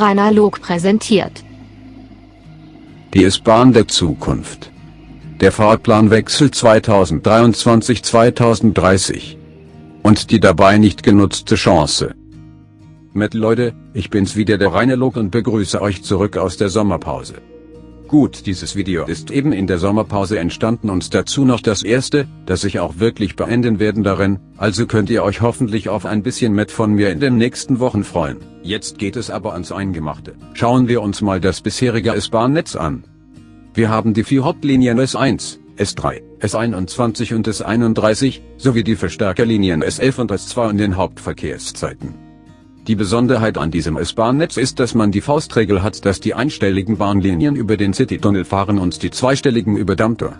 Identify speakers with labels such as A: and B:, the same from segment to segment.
A: Rainer Log präsentiert.
B: Die S-Bahn der Zukunft. Der Fahrplanwechsel 2023-2030. Und die dabei nicht genutzte Chance. Mit Leute, ich bin's wieder der Rainer Log und begrüße euch zurück aus der Sommerpause. Gut, dieses Video ist eben in der Sommerpause entstanden und dazu noch das erste, das ich auch wirklich beenden werden darin, also könnt ihr euch hoffentlich auf ein bisschen mit von mir in den nächsten Wochen freuen. Jetzt geht es aber ans Eingemachte. Schauen wir uns mal das bisherige S-Bahn-Netz an. Wir haben die vier Hauptlinien S1, S3, S21 und S31, sowie die Verstärkerlinien S11 und S2 in den Hauptverkehrszeiten. Die Besonderheit an diesem S-Bahn-Netz ist, dass man die Faustregel hat, dass die einstelligen Bahnlinien über den Citytunnel fahren und die zweistelligen über Dammtor.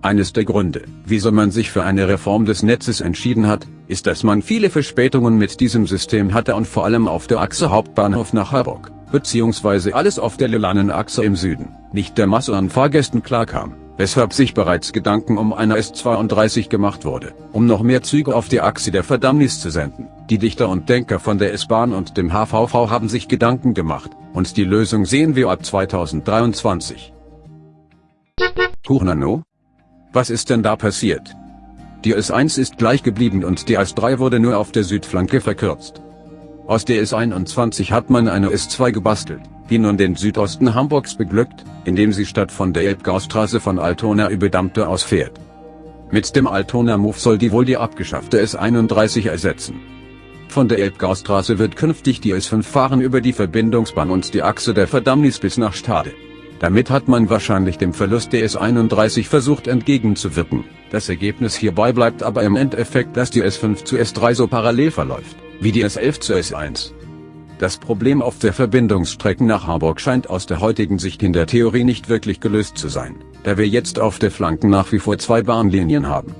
B: Eines der Gründe, wieso man sich für eine Reform des Netzes entschieden hat, ist, dass man viele Verspätungen mit diesem System hatte und vor allem auf der Achse Hauptbahnhof nach Harburg, beziehungsweise alles auf der Lilanen-Achse im Süden, nicht der Masse an Fahrgästen klarkam weshalb sich bereits Gedanken um eine S32 gemacht wurde, um noch mehr Züge auf die Achse der Verdammnis zu senden. Die Dichter und Denker von der S-Bahn und dem HVV haben sich Gedanken gemacht, und die Lösung sehen wir ab 2023. Hurnano? Was ist denn da passiert? Die S1 ist gleich geblieben und die S3 wurde nur auf der Südflanke verkürzt. Aus der S21 hat man eine S2 gebastelt, die nun den Südosten Hamburgs beglückt, indem sie statt von der Elbgaustraße von Altona über Dammte ausfährt. Mit dem Altona Move soll die wohl die abgeschaffte S31 ersetzen. Von der Elbgaustraße wird künftig die S5 fahren über die Verbindungsbahn und die Achse der Verdammnis bis nach Stade. Damit hat man wahrscheinlich dem Verlust der S31 versucht entgegenzuwirken. Das Ergebnis hierbei bleibt aber im Endeffekt, dass die S5 zu S3 so parallel verläuft, wie die S11 zu S1. Das Problem auf der Verbindungsstrecke nach Harburg scheint aus der heutigen Sicht in der Theorie nicht wirklich gelöst zu sein, da wir jetzt auf der Flanken nach wie vor zwei Bahnlinien haben.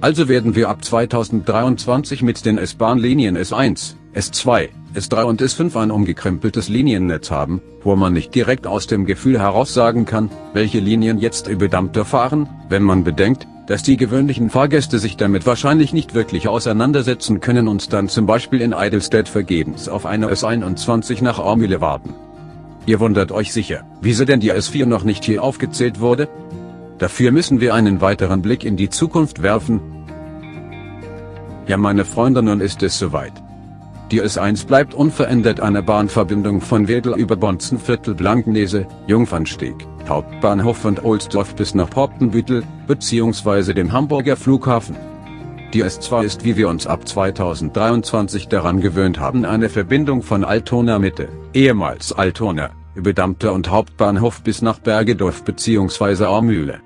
B: Also werden wir ab 2023 mit den S-Bahnlinien S1, S2, S3 und S5 ein umgekrempeltes Liniennetz haben, wo man nicht direkt aus dem Gefühl heraus sagen kann, welche Linien jetzt über Dampter fahren, wenn man bedenkt, dass die gewöhnlichen Fahrgäste sich damit wahrscheinlich nicht wirklich auseinandersetzen können und dann zum Beispiel in Eidelstedt vergebens auf eine S21 nach Aumühle warten. Ihr wundert euch sicher, wieso denn die S4 noch nicht hier aufgezählt wurde? Dafür müssen wir einen weiteren Blick in die Zukunft werfen. Ja meine Freunde nun ist es soweit. Die S1 bleibt unverändert eine Bahnverbindung von Wedel über Bonzenviertel Blankenese, Jungfernsteg, Hauptbahnhof und Ohlsdorf bis nach Poppenbüttel, bzw. dem Hamburger Flughafen. Die S2 ist wie wir uns ab 2023 daran gewöhnt haben eine Verbindung von Altona Mitte, ehemals Altona, über Dampter und Hauptbahnhof bis nach Bergedorf bzw. Aumühle.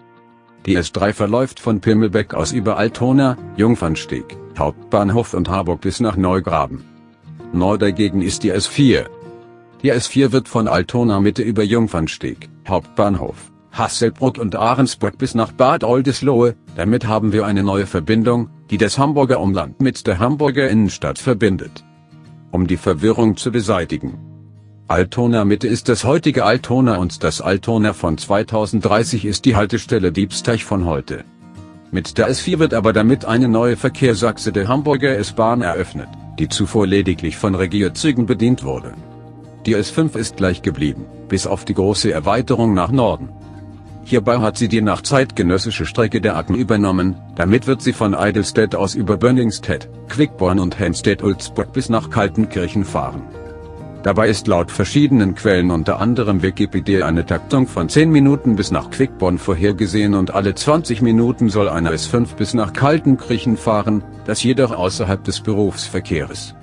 B: Die S3 verläuft von Pimmelbeck aus über Altona, Jungfernsteg, Hauptbahnhof und Harburg bis nach Neugraben. Neu dagegen ist die S4. Die S4 wird von Altona Mitte über Jungfernsteg, Hauptbahnhof, Hasselbrook und Ahrensburg bis nach Bad Oldesloe, damit haben wir eine neue Verbindung, die das Hamburger Umland mit der Hamburger Innenstadt verbindet. Um die Verwirrung zu beseitigen. Altona Mitte ist das heutige Altona und das Altona von 2030 ist die Haltestelle Diebsteich von heute. Mit der S4 wird aber damit eine neue Verkehrsachse der Hamburger S-Bahn eröffnet die zuvor lediglich von Regierzügen bedient wurde. Die S5 ist gleich geblieben, bis auf die große Erweiterung nach Norden. Hierbei hat sie die nach zeitgenössische Strecke der Acken übernommen, damit wird sie von Eidelstedt aus über Bönningstedt, Quickborn und Henstedt-Ulzburg bis nach Kaltenkirchen fahren. Dabei ist laut verschiedenen Quellen unter anderem Wikipedia eine Taktung von 10 Minuten bis nach Quickborn vorhergesehen und alle 20 Minuten soll eine S5 bis nach Kaltenkirchen fahren, das jedoch außerhalb des Berufsverkehrs.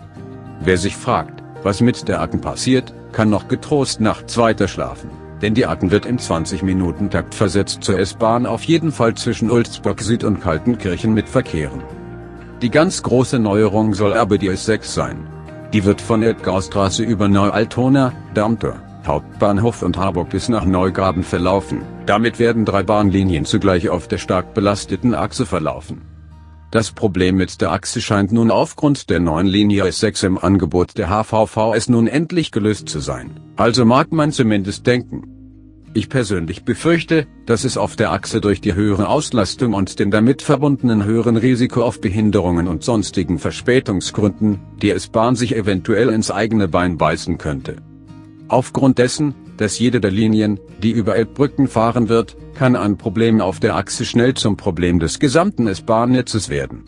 B: Wer sich fragt, was mit der Acken passiert, kann noch getrost nachts weiter schlafen, denn die Acken wird im 20-Minuten-Takt versetzt zur S-Bahn auf jeden Fall zwischen Ulzburg Süd und Kaltenkirchen mit verkehren. Die ganz große Neuerung soll aber die S6 sein. Die wird von Edgarstraße über Neu-Altona, Darmtor, Hauptbahnhof und Harburg bis nach Neugraben verlaufen. Damit werden drei Bahnlinien zugleich auf der stark belasteten Achse verlaufen. Das Problem mit der Achse scheint nun aufgrund der neuen Linie S6 im Angebot der HVVS nun endlich gelöst zu sein. Also mag man zumindest denken. Ich persönlich befürchte, dass es auf der Achse durch die höhere Auslastung und den damit verbundenen höheren Risiko auf Behinderungen und sonstigen Verspätungsgründen, die S-Bahn sich eventuell ins eigene Bein beißen könnte. Aufgrund dessen, dass jede der Linien, die über Elbbrücken fahren wird, kann ein Problem auf der Achse schnell zum Problem des gesamten S-Bahn-Netzes werden.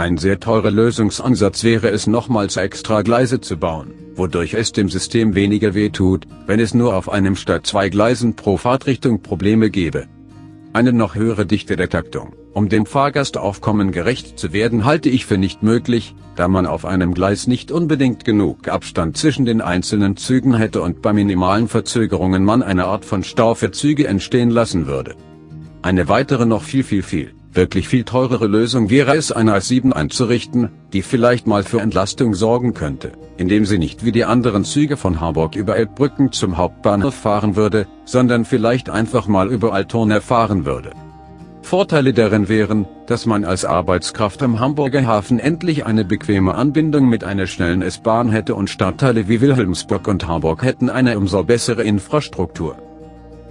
B: Ein sehr teurer Lösungsansatz wäre es nochmals extra Gleise zu bauen, wodurch es dem System weniger wehtut, wenn es nur auf einem statt zwei Gleisen pro Fahrtrichtung Probleme gäbe. Eine noch höhere Dichte der Taktung, um dem Fahrgastaufkommen gerecht zu werden halte ich für nicht möglich, da man auf einem Gleis nicht unbedingt genug Abstand zwischen den einzelnen Zügen hätte und bei minimalen Verzögerungen man eine Art von Stau für Züge entstehen lassen würde. Eine weitere noch viel viel viel Wirklich viel teurere Lösung wäre es eine A7 einzurichten, die vielleicht mal für Entlastung sorgen könnte, indem sie nicht wie die anderen Züge von Hamburg über Elbbrücken zum Hauptbahnhof fahren würde, sondern vielleicht einfach mal über Altona fahren würde. Vorteile darin wären, dass man als Arbeitskraft am Hamburger Hafen endlich eine bequeme Anbindung mit einer schnellen S-Bahn hätte und Stadtteile wie Wilhelmsburg und Hamburg hätten eine umso bessere Infrastruktur.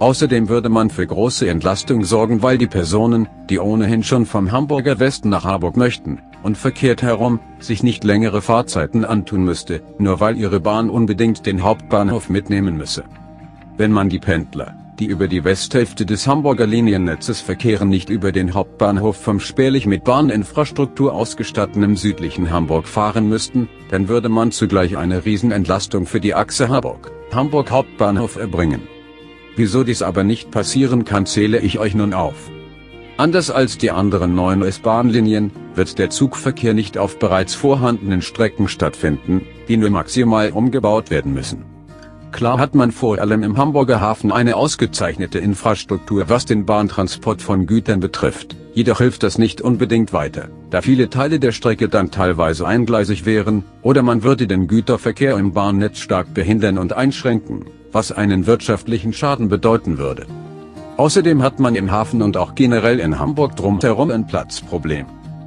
B: Außerdem würde man für große Entlastung sorgen, weil die Personen, die ohnehin schon vom Hamburger Westen nach Harburg möchten, und verkehrt herum, sich nicht längere Fahrzeiten antun müsste, nur weil ihre Bahn unbedingt den Hauptbahnhof mitnehmen müsse. Wenn man die Pendler, die über die Westhälfte des Hamburger Liniennetzes verkehren nicht über den Hauptbahnhof vom spärlich mit Bahninfrastruktur ausgestatteten südlichen Hamburg fahren müssten, dann würde man zugleich eine Riesenentlastung für die Achse Hamburg, Hamburg Hauptbahnhof erbringen. Wieso dies aber nicht passieren kann zähle ich euch nun auf. Anders als die anderen neuen S-Bahn-Linien, wird der Zugverkehr nicht auf bereits vorhandenen Strecken stattfinden, die nur maximal umgebaut werden müssen. Klar hat man vor allem im Hamburger Hafen eine ausgezeichnete Infrastruktur was den Bahntransport von Gütern betrifft, jedoch hilft das nicht unbedingt weiter, da viele Teile der Strecke dann teilweise eingleisig wären, oder man würde den Güterverkehr im Bahnnetz stark behindern und einschränken was einen wirtschaftlichen Schaden bedeuten würde. Außerdem hat man im Hafen und auch generell in Hamburg drumherum ein Platzproblem.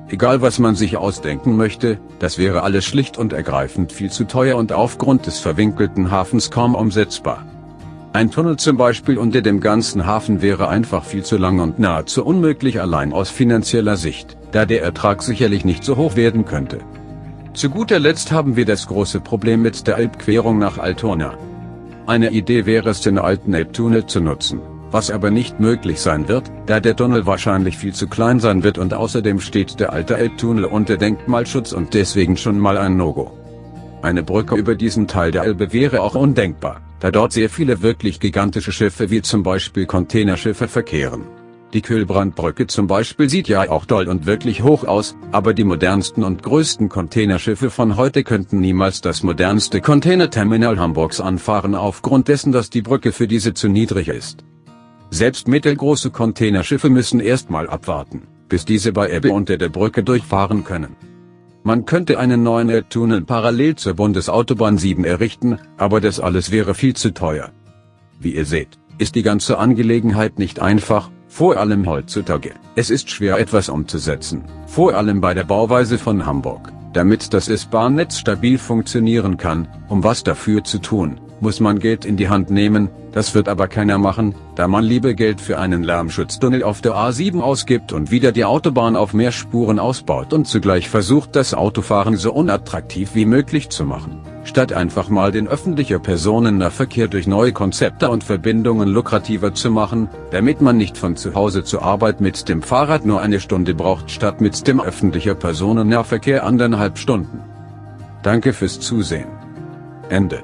B: Egal was man sich ausdenken möchte, das wäre alles schlicht und ergreifend viel zu teuer und aufgrund des verwinkelten Hafens kaum umsetzbar. Ein Tunnel zum Beispiel unter dem ganzen Hafen wäre einfach viel zu lang und nahezu unmöglich allein aus finanzieller Sicht, da der Ertrag sicherlich nicht so hoch werden könnte. Zu guter Letzt haben wir das große Problem mit der Elbquerung nach Altona. Eine Idee wäre es den alten Elbtunnel zu nutzen, was aber nicht möglich sein wird, da der Tunnel wahrscheinlich viel zu klein sein wird und außerdem steht der alte Elbtunnel unter Denkmalschutz und deswegen schon mal ein No-Go. Eine Brücke über diesen Teil der Elbe wäre auch undenkbar, da dort sehr viele wirklich gigantische Schiffe wie zum Beispiel Containerschiffe verkehren. Die Kühlbrandbrücke zum Beispiel sieht ja auch toll und wirklich hoch aus, aber die modernsten und größten Containerschiffe von heute könnten niemals das modernste Containerterminal Hamburgs anfahren aufgrund dessen, dass die Brücke für diese zu niedrig ist. Selbst mittelgroße Containerschiffe müssen erstmal abwarten, bis diese bei Ebbe unter der Brücke durchfahren können. Man könnte einen neuen Elbtunnel parallel zur Bundesautobahn 7 errichten, aber das alles wäre viel zu teuer. Wie ihr seht, ist die ganze Angelegenheit nicht einfach, vor allem heutzutage. Es ist schwer etwas umzusetzen, vor allem bei der Bauweise von Hamburg. Damit das S-Bahn-Netz stabil funktionieren kann, um was dafür zu tun, muss man Geld in die Hand nehmen, das wird aber keiner machen, da man lieber Geld für einen Lärmschutztunnel auf der A7 ausgibt und wieder die Autobahn auf mehr Spuren ausbaut und zugleich versucht das Autofahren so unattraktiv wie möglich zu machen, statt einfach mal den öffentlicher Personennahverkehr durch neue Konzepte und Verbindungen lukrativer zu machen, damit man nicht von zu Hause zur Arbeit mit dem Fahrrad nur eine Stunde braucht statt mit dem öffentlicher Personennahverkehr anderthalb Stunden. Danke fürs Zusehen. Ende.